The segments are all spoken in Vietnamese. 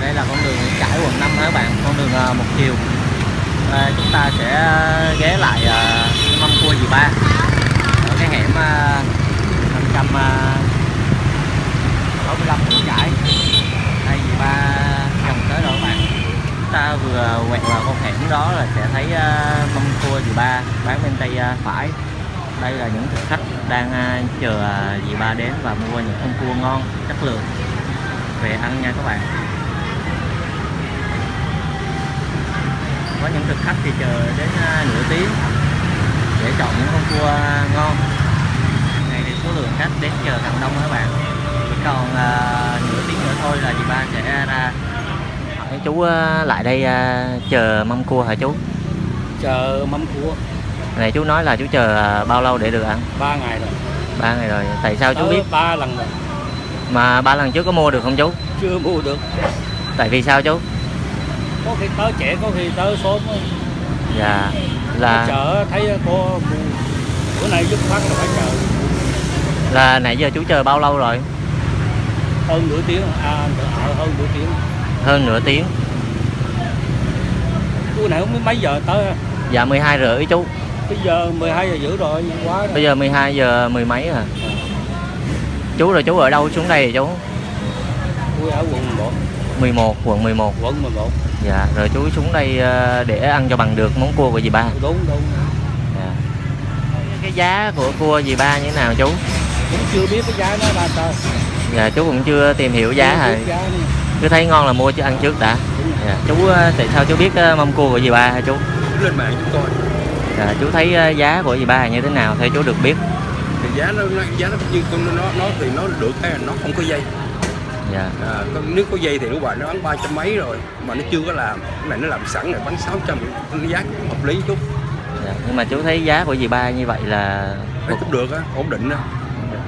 đây là con đường Nguyễn Trãi quận 5 các bạn? Con đường uh, một chiều. À, chúng ta sẽ ghé lại uh, mâm cua dì ba. Ở cái hẻm uh, 565 Nguyễn Trãi. Đây dì ba chồng tới rồi các bạn. Chúng ta vừa quẹt vào con hẻm đó là sẽ thấy uh, mâm cua dì ba bán bên tay uh, phải. Đây là những thực khách đang chờ dì ba đến và mua những con cua ngon chất lượng về ăn nha các bạn. Có những thực khách thì chờ đến à, nửa tiếng để chọn những con cua ngon. Này thì số lượng khách đến chờ càng đông các bạn. Còn à, nửa tiếng nữa thôi là dì ba sẽ ra. Hỏi chú à, lại đây à, chờ mâm cua hả chú? Chờ mâm cua. Này chú nói là chú chờ bao lâu để được ăn? Ba ngày rồi. Ba ngày rồi. Tại sao chú Tới biết? ba lần rồi. Mà ba lần trước có mua được không chú? Chưa mua được. Tại vì sao chú có khi tới trẻ có khi tới sớm dạ là chợ thấy mua bữa nay dứt khoát là phải chờ. Là nãy giờ chú chờ bao lâu rồi? Hơn nửa tiếng à ờ, hơn nửa tiếng. Hơn nửa tiếng. Bữa này không biết mấy giờ tới. Dạ 12 rưỡi chú. Bây giờ 12 giờ rưỡi rồi quá rồi. bây giờ 12 giờ mười mấy à chú rồi chú ở đâu xuống đây vậy chú? Tôi ở quận 1 11 quận 11 quận 11 dạ rồi chú xuống đây ờ, để ăn cho bằng được món cua của dì ba. Đúng đúng dạ. cái giá của cua dì ba như thế nào chú? Cũng chưa biết cái giá nó bao trời. Dạ chú cũng chưa tìm hiểu giá hả? cứ thấy ngon là mua chứ ăn trước đã. Dạ. chú ờ, tại sao chú biết ờ, mâm cua của dì ba hả chú? Lên mạng chúng tôi dạ. chú thấy giá của dì ba như thế nào theo chú được biết? Thì giá nó, giá nó như nó nó thì nó được cái là nó không có dây dạ à, con, nếu có dây thì lúc bạn nó bán ba trăm mấy rồi mà nó chưa có làm cái này nó làm sẵn này bán 600 nó giá cũng hợp lý chút dạ. nhưng mà chú thấy giá của dì ba như vậy là thấy cũng được á ổn định á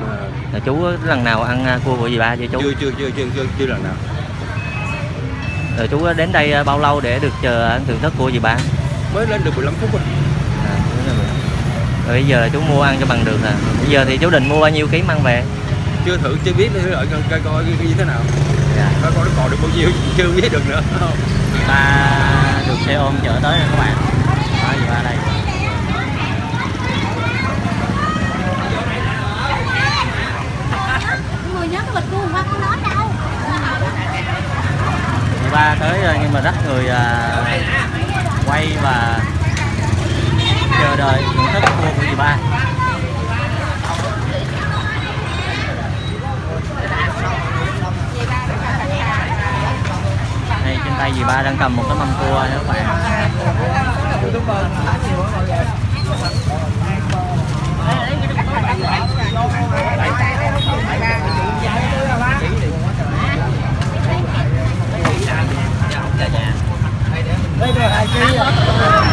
à, là chú lần nào ăn ờ, cua của dì ba chưa chú chưa chưa chưa chưa chưa chưa lần nào rồi chú đến đây ờ, bao lâu để được chờ ăn thưởng thức cua dì ba mới lên được 15 phút rồi À, rồi. Rồi bây giờ chú mua ăn cho bằng được à. Bây giờ thì chú định mua bao nhiêu ký mang về? Chưa thử chưa biết nữa đợi coi coi coi như thế nào Dạ. coi coi nó còn được bao nhiêu chưa biết được nữa Ta được xe ôm chở tới nè các bạn. Đó gì ba đây. người nhớ cái bịch qua con đó đâu ba tới rồi nhưng mà rất người à, quay và chờ đợi thưởng thức cua của dì ba. Tay dì ba đang cầm một cái mâm cua nha các bạn.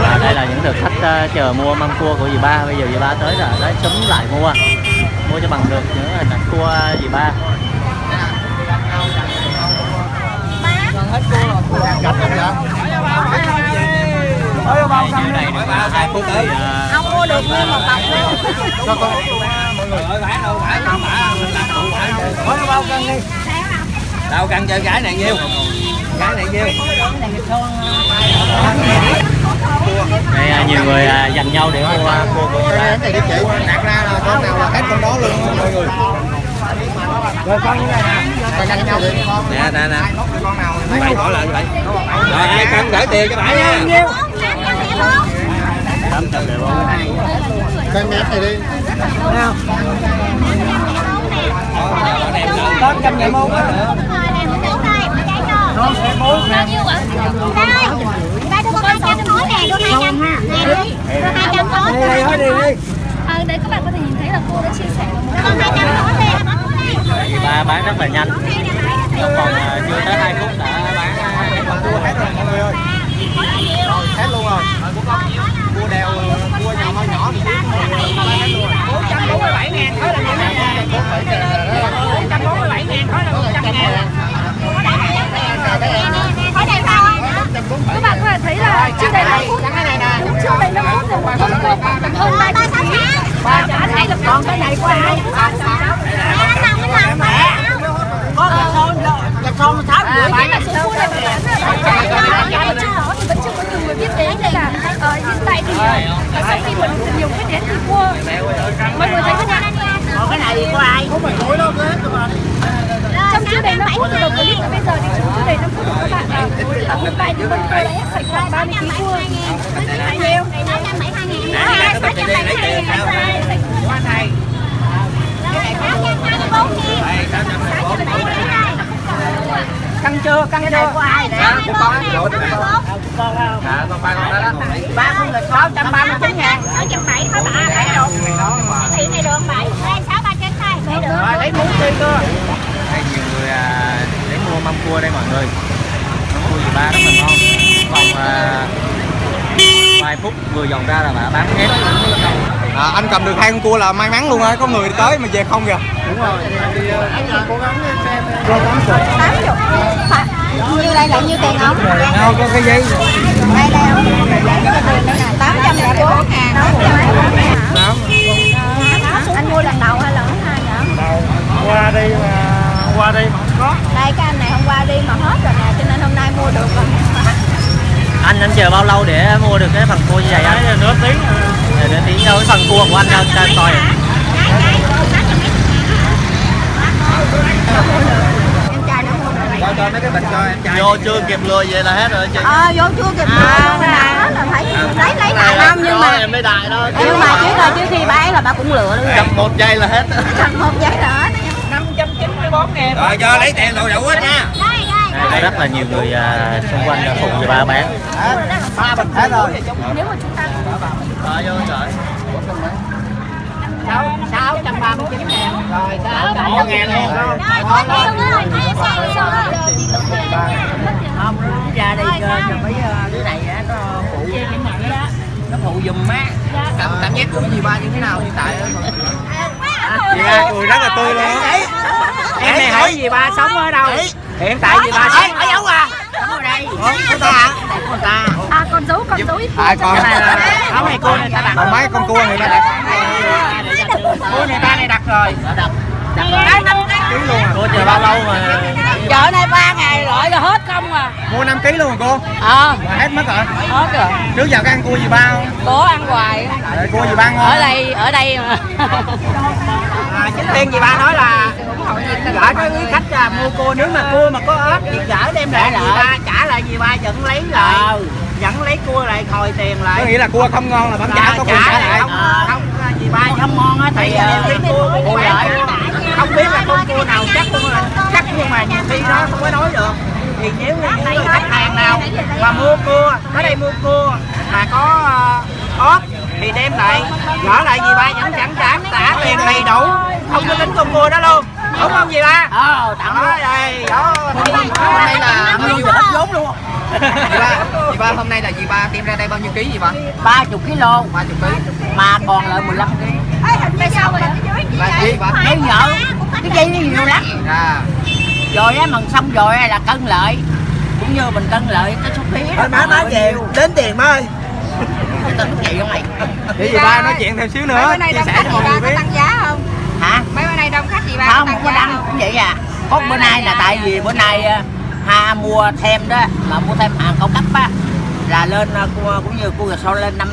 Và đây là những thực khách uh, chờ mua mâm cua của dì ba. Bây giờ dì ba tới rồi đấy sớm lại mua. Mua cho bằng được những hình ảnh cua dì ba. Đây, dưới này được ờ, hai phút thì ờ, không mua được nguyên một cọc đâu đâu cân chơi cái này nhiêu cái này nhiêu đây ờ, nhiều người ờ, dành nhau để mua cua của này đi chị đặt ra là con nào là hết con đó luôn mọi người rồi con như này nè. Con nhau đi con nè nè nè. Con nào bảy bỏ lại vậy. Rồi ai cân gửi tiền cho bảy nha. Tám trăm đều cân mét này đi. Tám trăm ngàn mốt á. Ba đưa con hai trăm khối nè. Đưa hai trăm nè đi đưa hai trăm khối ờ để các bạn có thể nhìn thấy là cô đã chia sẻ đưa con hai trăm khối đi dì ba bán rất là nhanh. Vòng ờ, chưa tới hai phút đã bán ờ, hai con cua hết rồi mọi người ơi. Hết luôn rồi. Cua đèo cua nhỏ nhỏ nhỏ thì hết luôn rồi. 447 ngàn thôi là như thế này 447 ngàn thôi là 100 ngàn. Này sao các bạn có thể thấy là chưa đầy 5 phút đúng chưa đầy 5 phút rồi con cua khoảng tầm hơn 30 kg ba chả hay là con cái này của ai có con con con tháo rưỡi cái là số cua này Dạ, trước đó thì vẫn chưa có nhiều người biết đến nên là hiện tại thì sau khi mình nhiều biết đến thì cua mọi người thấy thế nào? Cái này của ai? trong chưa đầy 5 phút từ đầu clip bây giờ thì chúng chưa đầy 5 phút các bạn là hiện tại thì bên tôi đã ép sạch khoảng 30 kg cua bao nhiêu? 672 ngàn Căng chưa? Căng chưa? Của ai nè? của con á lộ Con không? dạ con ba con đó đó Ba con lịch 639 ngàn. 670 thôi bà lấy được Thị này được 7 Đây 6 3 trên thôi Lấy được lấy muốn đi cơ. Đây nhiều người à, đến mua mâm cua đây mọi người mâm cua dì ba rất là ngon còn à, vài phút vừa dọn ra là bà bán hết. À, anh cầm được hai con cua là may mắn luôn á có người tới mà về không kìa. Như đây là nhiêu tiền không? đâu có cái giấy. Đây đây không? Tám trăm lẻ bốn ngàn. Anh mua lần đầu hay lần thứ hai vậy? qua đây mà qua đây mà không có. Đây cái anh này hôm qua đi mà hết rồi nè Cho nên hôm nay mua được rồi anh anh chờ bao lâu để mua được cái phần cua như vậy anh? Nửa tiếng. Nửa tiếng đâu cái phần cua của anh đâu cho anh coi. Em trai nó mua được cho cho mấy cái bịch cho em trai. Vô chưa kịp lừa về là hết rồi chị. Ờ vô chưa kịp mua hết là phải lấy lấy lại không? Nhưng mà em lấy đại đó. Nhưng mà trước rồi trước khi bán là bà cũng lựa luôn. Cầm một giây là hết. Cầm một giấy nữa 594 ngàn. rồi cho lấy tiền đồ đủ hết nha đây rất là nhiều người à, xung quanh đã phụ dì ba bán. Ba bịch hết rồi nếu mà chúng ta Rồi. Vô trời 639 ngàn. Rồi, sao? Ủa, ngàn luôn. Không, nó ra đây cho cho mấy ờ, đứa này á, nó phụ nó phụ giùm má. cảm cảm giác của gì ba như thế nào hiện tại chị ba cười rất là tươi luôn. Em này hỏi gì ba sống ở đâu? Hiện tại gì ba sống ở đâu à? Ở đây. của ta Của à còn giấu còn giấu ít ai còn Cái này là không này cô này ta đặt. còn mấy con cua người ta đặt Cô này ta này đặt rồi. Đặt. Đặt rồi. cô chờ bao lâu mà Chợ này 3 ngày loại là hết không à. mua 5 kg luôn cô Ờ, mà hết mất rồi hết rồi. trước giờ có ăn cua gì ba không Có ăn hoài. Cua gì ba ngon Ở đây, ở đây mà. À, chính tiên gì ba nói là gửi cái quý khách à, mua cua nếu mà cua mà có ếch thì gửi đem lại gì ba trả lại gì ba vẫn lấy lại. Vẫn lấy cua lại hồi tiền có lại nghĩa là cua không ngon là vẫn trả có quyền trả lại. không không gì ba không. ngon á thì cái cua bù lại. không biết là con cua nào chắc luôn là chắc nhưng mà nhiều khi đó không có nói được. Thì nếu như người khách hàng nào mà mua cua tới đây mua cua mà có ốp thì đem lại. Gỡ lại gì ba vẫn chẳng trả trả tiền đầy đủ không có tính con cua đó luôn đúng ờ tặng đó đây đó hôm nay là nhiêu hết vốn luôn chị ba chị ba hôm nay là chị ba đem ra đây bao nhiêu ký gì ba ba chục kg ba chục ký mà còn lại 15 kg Tại sao vậy? ký Thấy nhỡ cái dây nhiều lắm à rồi á mần xong rồi là cân lợi cũng như mình cân lợi cái số phí đó má má về đến tiền má ơi tính chị không mày vậy gì ba nói chuyện thêm xíu nữa chia sẻ cho mọi người biết tăng giá không? hả Mấy nay đông khách gì ba không có đăng cũng vậy à. Có bữa nay là tại vì bữa nay à, ha mua thêm đó mà mua thêm hàng cao cấp á là lên à, cũng như cua sau lên năm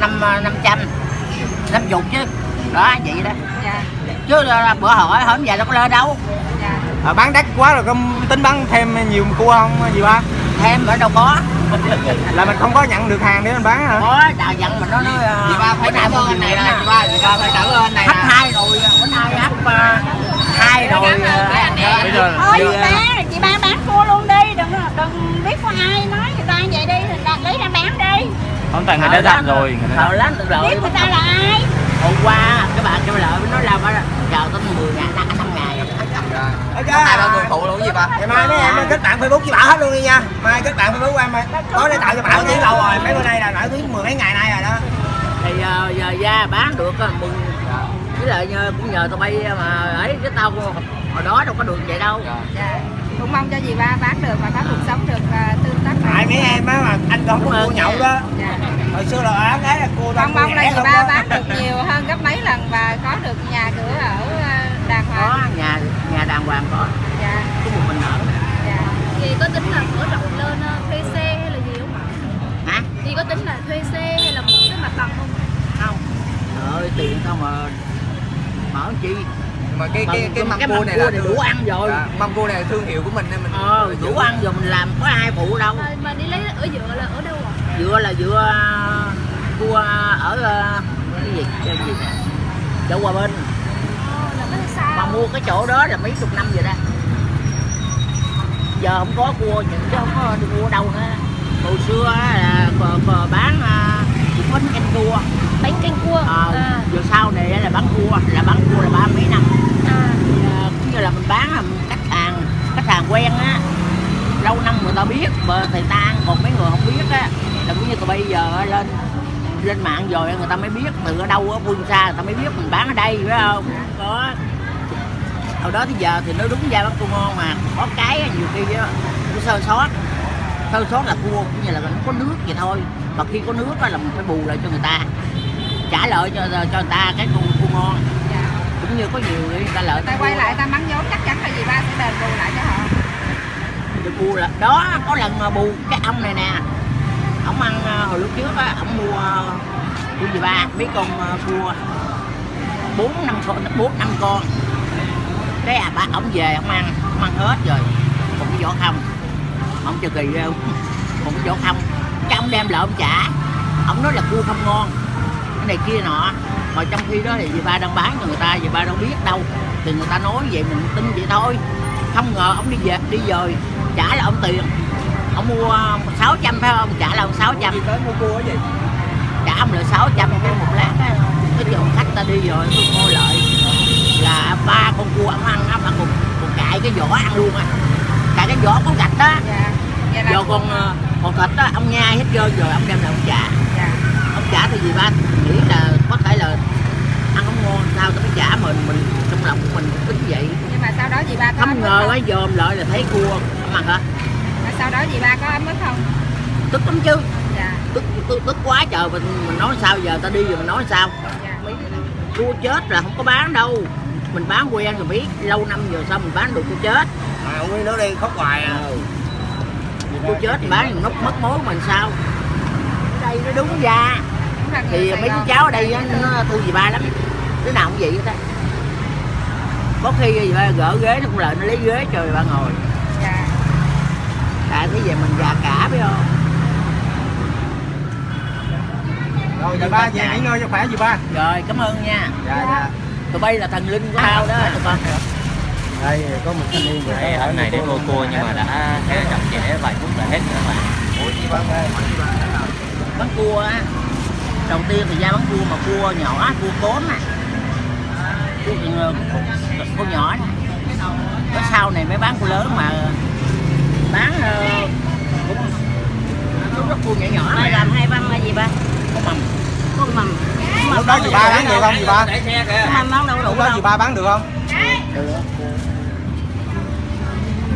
năm năm trăm năm chục chứ. Đó vậy đó. Dạ. chứ bữa hỏi hỏi giờ đâu có lên đâu à, bán đắt quá rồi có tính bán thêm nhiều cua không gì ba? Thêm ở đâu có. Là mình không có nhận được hàng để mình bán hả? Có đào dặn mình nó nói chị ba phải cảm ơn anh này nè. chị ba chị ba phải cảm ơn anh này hấp hai rồi bữa nay hấp à, hai rồi à, bây giờ Thôi chị ba, chị ba bán cua luôn đi, đừng đừng biết có ai nói người ta vậy đi, thì ta lấy ra bán đi. không tại người đã dặn rồi người ta sợ lắm tự lợi. Biết người ta là ai? hôm qua cái bạn kêu lợi nó làm chờ tới 10 ngày. Năm năm ngày hai ba người phụ luôn gì ba ngày mai mấy em kết bạn facebook với bảo hết luôn đi nha. Mai kết bạn facebook của em tối nay tạo cho bảo tiếng lâu rồi mấy bữa nay là nổi tiếng mười mấy ngày nay rồi đó. Thì giờ, giờ ra bán được á, mừng. Với lại nhờ, cũng nhờ tụi bay mà ấy chứ tao hồi đó đâu có được vậy đâu. Dạ. Cũng mong cho dì ba bán được và có cuộc sống được tác tại mấy em á mà anh còn có cua nhậu đó Dạ. hồi xưa là án ấy là cua Mong mong là ba bán được nhiều hơn gấp mấy lần và có được nhà cửa ở à, đàng có hoàng. nhà nhà đàng hoàng có Dạ. có một mình ở Dạ. Dì có tính là mở rộng lên có tính là thuê xe hay là mua cái mặt bằng không không Trời ơi tiền sao mà mở chi mà cái cái cái cua này là đủ ăn rồi. Dạ, mâm cua này là thương hiệu của mình nên mình ờ đủ ăn rồi mình làm có ai phụ đâu. Mà, mà đi lấy ở dựa là ở đâu ạ? Dựa là dựa cua ở ờ, cái gì? Cái gì chợ hòa bình. Ồ, là cái xa mà mua cái chỗ đó là mấy chục năm rồi đó. Giờ không có cua những chứ không có đi mua đâu nữa hồi xưa á là cò, cò bán à, bánh canh cua. Bánh canh cua? À, à, giờ sau này là bán cua là bán cua là ba mấy năm à. à, cũng như là mình bán là khách hàng khách hàng quen á. Lâu năm người ta biết mà thầy ta ăn còn mấy người không biết á. Là cũng như từ bây giờ lên lên mạng rồi người ta mới biết từ ở đâu ở phương xa người ta mới biết mình bán ở đây phải không? Có hồi đó thì giờ thì nó đúng ra bán cua ngon mà. Có cái nhiều khi á nó sơ sót. Sơ sót là cua cũng như là nó có nước vậy thôi. Mà khi có nước á là mình phải bù lại cho người ta. Trả lợi cho cho người ta cái cua, cua ngon cũng như có nhiều người ta lợi ta quay lại ta mắng vốn chắc chắn là gì ba sẽ đền bù lại cho họ. Được bù là đó có lần mà bù cái ông này nè. Ông ăn ờ, hồi lúc trước á ông mua cua gì ba? Mấy con cua bốn năm con bốn năm con. Cái à ba ông về ông ăn ông ăn hết rồi. Còn cái vỏ không. Ông chờ kỳ không? Còn cái vỏ không. Cái ông đem lại ông trả. Ông nói là cua không ngon. Cái này kia nọ mà trong khi đó thì dì ba đang bán cho người ta dì ba đâu biết đâu. Thì người ta nói vậy mình tin vậy thôi. Không ngờ ông đi về đi rồi trả là ông tiền. Ông mua 600 phải không? Trả là ông 600 đi tới mua cua gì trả ông là 600 cái một lát á. Cái trường khách ta đi rồi tôi mua lợi là ba con cua ông ăn á mà còn, còn cãi cái vỏ ăn luôn á. Cãi cái vỏ có gạch đó dạ vậy là giờ còn ờ, còn thịt á ông nhai hết trơn rồi ông đem lại ông trả. Dạ. Ông trả thì gì ba nghĩ là có thể là ăn không ngon sao tao mới trả mình mình trong lòng của mình tính vậy? Nhưng mà sau đó dì ba có không ngờ không? ấy dòm lại là thấy cua ăn hả? Mà sau đó dì ba có ấm ức không? Tức lắm chứ. Dạ. Tức tức, tức quá trời mình mình nói sao giờ ta đi rồi mình nói sao? Dạ cua chết là không có bán đâu. Mình bán quen rồi biết lâu năm rồi sao mình bán được cua chết. Mà ông ấy nói đi khóc hoài à. Cua chết bán mất mất mối mình sao? Đây nó đúng ra. cũng thì mấy chú cháu ở đây nó thương gì ba lắm. Đứa nào cũng vậy hết á. Có khi gì ba gỡ ghế nó cũng lại nó lấy ghế cho người ba ngồi. Dạ. Tại thế về mình già cả biết không? Rồi dì ba về nghỉ ngơi cho khỏe dì ba. Rồi cảm ơn nha. Dạ dạ. Tụi bay là thần linh của tao đó tụi con đây có một thanh niên Đấy, ở này để mua cua nhưng mà đã chậm trễ vài phút là hết nữa mà bán cua á đầu tiên thì ra bán cua mà cua nhỏ cua cốm nè. Cua, cua, cua nhỏ nè. Cái sau này mới bán cua lớn mà bán ờ, cũng cũng rất cua nhỏ nhỏ này làm hai băng là gì ba? Có mầm. Có mầm. Lúc đó dì ba bán được không dì ba? Mầm bán đâu đủ lúc đó dì ba bán được không? Được.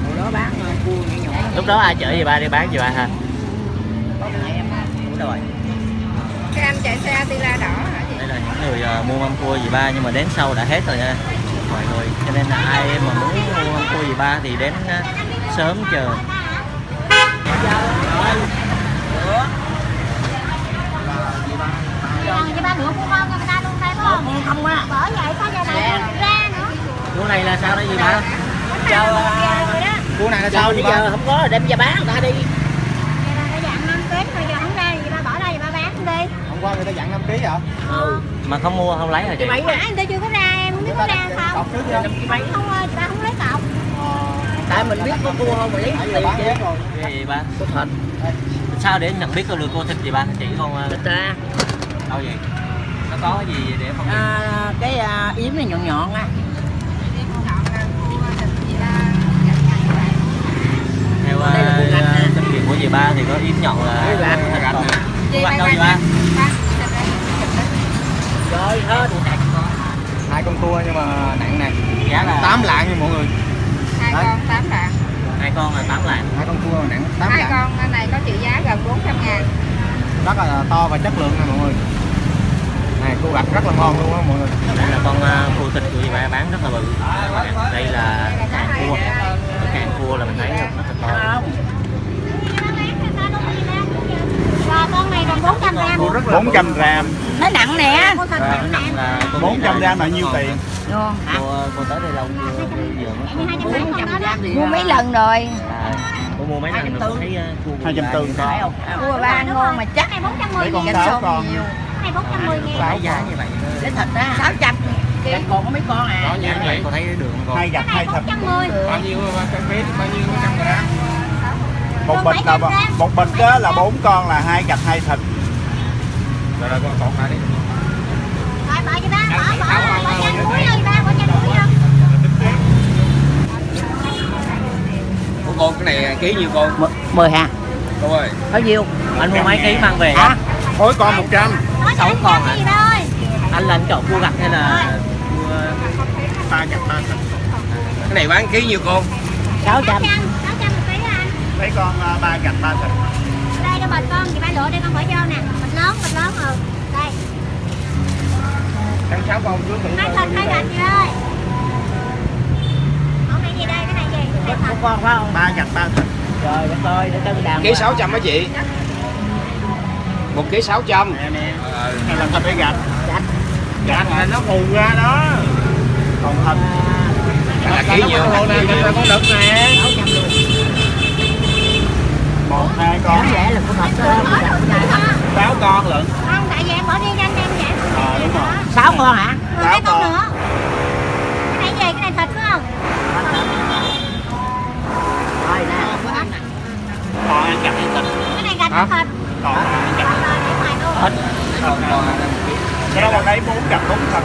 Hồi đó bán ờ, cua nhỏ nhỏ. Lúc đó ai chở gì ba đi bán gì ba ha? Này em đúng rồi cái anh chạy xe tira đỏ hả chị? Đây là những người ờ, mua mâm cua gì ba nhưng mà đến sau đã hết rồi nha. Mọi người cho nên là ai mà muốn mua mâm cua gì ba thì đến ờ, sớm chờ. Còn cho ba nữa cũng ngon cho người ta luôn đây phải không? Không không á. Bởi vậy sao giờ này không ra nữa? Cua này là sao đây gì ba? Chờ đó cua này là sao bây dì giờ không có rồi đem ra bán người ta đi vậy là cái dạng năm ký mà giờ không ra thì ba bỏ đây ba bán đi hôm qua người ta dặn 5 kg hả? Ừ mà không mua không lấy hả chị? Cái mấy nãy người ta chưa có ra em không biết có ra không? cọc trước chưa không ơi ba không lấy cọc. Tại mình biết có cua không mình lấy tiền bán chứ cái gì ba. Có thịt sao để nhận biết có được cua thịt gì ba chỉ con ờ, thịt ra. Đâu vậy? Nó có cái gì để phân biệt à, cái à, yếm này nhọn nhọn á. Theo nè. kinh nghiệm của dì ba thì có yếm nhọn là. Chị cua gạch quay đâu dì ba rồi hết hai con cua nhưng mà nặng này giá là 8 lạng nha mọi người. Hai con tám lạng. Hai con là 8 lạng. Hai con cua mà nặng 8 hai lạng. con cái này có trị giá gần 400 ngàn. Rất là to và chất lượng nè mọi người. Này cua gạch rất là ngon luôn á mọi người. Đây là con cua thịt của dì ba bán rất là bự. Đây là càng cua. cái càng cua là mình thấy rất là to không rồi con này còn rất là 400 gram nó nặng nè nghĩ 400 là gram là nhiêu tiền cô, cô tới đây lâu chưa bây giờ mới mua mấy lần rồi à, cô mua mấy lần rồi cô thấy uh, cua 240 phải không cua ba ngon mà chắc này 410 mấy con nghìn con nhiều này 410 nghìn phải giá như vậy cái thịt á sáu trăm ký còn có mấy con à giá như vậy cô thấy đường còn hai gạch hai thịt 410 bao nhiêu bao nhiêu trăm gram một bịch là một bịch đó là bốn con là hai gạch hai thịt rồi rồi con còn đi Rồi bỏ cho ba, bỏ, bỏ, bỏ cho cuối rồi ba, bỏ cho cuối rồi của cô cái này ký nhiêu cô mười hả? Cô ơi bao nhiêu? Anh mua mấy ký mang về hả? mỗi con 100 Nói Sáu con thôi anh là anh chọn cua gạch hay là cua ba gạch ba cái này bán ký nhiêu cô sáu trăm. 600, 600 một ký anh mấy con à, ba gạch ba thịt Đây cho bịch con, chị ba lựa đây con bỏ vô nè lớn, bịch lớn ừ Đây, tháng sáu con trước hai thịt, hai gạch chị ơi. Này gì đây, cái này gì? Này thịt con phải không? Ba gạch ba thịt rồi để coi để cho đàn ký 600 á chị? Một ký 600 nè nè này là thịt hay gạch gạch là nó phù ra đó. Còn thịt là ký nhiêu con đực nè. Một hai con. Lẽ là của thịt đó Bỏ đồ chị hả? sáu con lận. Không, tại vì em bỏ riêng cho anh em vậy. Ờ, đúng rồi. sáu con hả? Rồi cái con nữa? Cái này gì, cái này thịt phải không? rồi nè còn ăn gạch hay thịt. Cái này gạch thịt. Còn ăn cái đó là lấy bốn gạch bốn thịt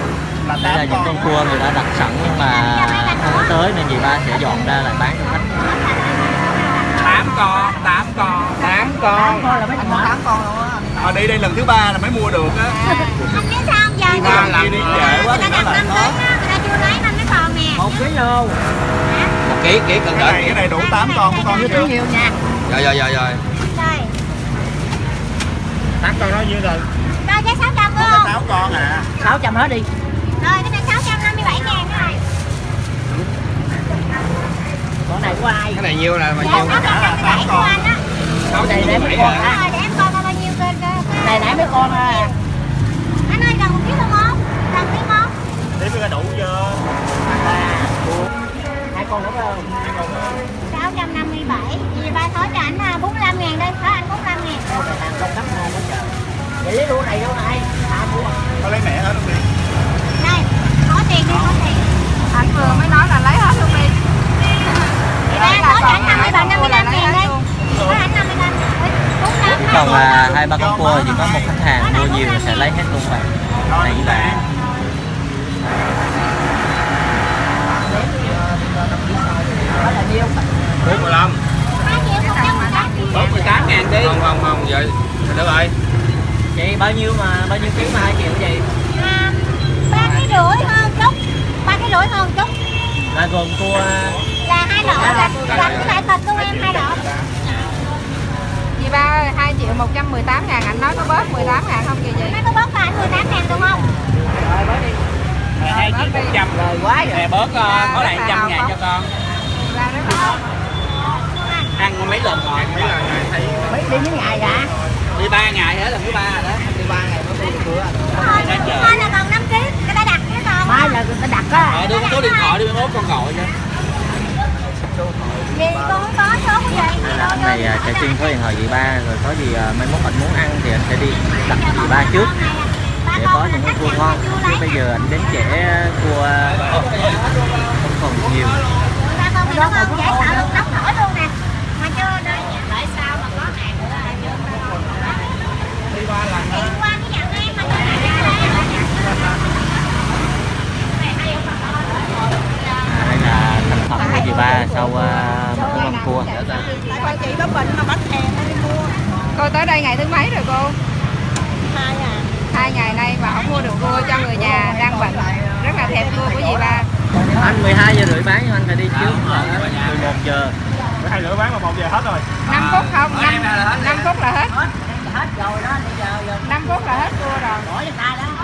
là đây là những con. cua người đã đặt sẵn nhưng mà không có tới nên dì ba sẽ dọn ra lại bán. Cho khách tám con tám con tám con. Con là mấy con tám con luôn á ở đây đây lần thứ ba là mới mua được á. Anh biết sao không? giờ ba lần đi trễ quá Người ta đặt năm ký á, người ta chưa lấy năm cái còn nè. Một ký luôn. Một ký ký cần cái này đợi cái này đủ 8 con của con chưa? nhiều nha. Rồi rồi rồi rồi tám con đó nhiêu rồi? Rồi 600 phải có không? sáu con à. Sáu trăm hết đi. Rồi cái này 657 ngàn cái này con này của ai? Cái này nhiêu là bao Dạ, nhiêu 657 của anh á. này để mấy con Đúng hả rồi, để em coi coi bao nhiêu cơ cơ này nãy mấy con à. Anh ơi, cần một ký không không? Cần ký không? để cái đủ chưa? Hai con nữa không? 657 Vì ba thối cho anh à, 45 ngàn đây, thối anh 45 ngàn. Đâu này hàng công cắm ngon quá trời vậy lấy lúa này đâu này à mua có lấy mẹ hết luôn đi. Đây, có tiền đi, có tiền. Anh vừa mới nói là lấy hết luôn đi. Thì ba thối cho anh 57, 55 ngàn đây. Thối anh 55 45 còn là hai ba con cua chỉ có một khách hàng mua nhiều sẽ lấy hết luôn vậy này như vậy là nhiêu 45 2 triệu 118 48 ngàn đi. Không không không vậy được rồi chị bao nhiêu mà bao nhiêu ký mà hai triệu gì à, ba cái rưỡi hơn chút. Ba cái rưỡi hơn chút. Là gồm cua. Là hai lọ. Là là cái lại thịt của em hai lọ Dì ba ơi, 2 triệu 118 ngàn Anh nói có bớt 18 ngàn không kìa gì mấy có bớt anh 18 ngàn đúng không? Rồi bớt đi. Hai chiếc bốn trăm. Rồi quá rồi nè bớt Ba có lại rất là trăm hào ngàn phóng. cho con. Ba rất là ăn mấy lần rồi? Mấy lần rồi thấy mấy đi mấy ngày hả đi ba ngày hết lần thứ ba rồi đó. Đi ba ngày mới được cua rồi mai là còn 5 kg người ta đặt cái mai là người ta đặt á. Ờ đưa con số điện thoại đi mốt con gọi cho gì con không có số của vậy gì đâu anh này à, sẽ xin số điện thoại chị ba rồi có gì à, mai mốt anh muốn ăn thì anh sẽ đi đặt chị ba trước. Để có những cái cua ngon. chứ bây giờ anh đến trễ cua không còn nhiều. Sợ nóng nổi luôn nè mà chưa đây tại sao mà có hàng nữa là chưa đi qua cái nhận em mà chưa à, đây là thành phẩm của chị ba sau à, một cái con cua. Tại con chị có bệnh mà bắt hàng đi mua Cô tới đây ngày thứ mấy rồi cô? hai à. Hai ngày nay mà không mua được cua cho người nhà đang bệnh. Rất là thèm cua của dì ba. Anh 12 giờ rưỡi bán nhưng anh phải đi trước. Là 11 giờ. Hai rưỡi bán mà một giờ hết rồi. 5 phút không? 5, 5 phút là hết. hết rồi đó bây giờ giờ. 5 phút là hết cua rồi. Bỏ cho ta đó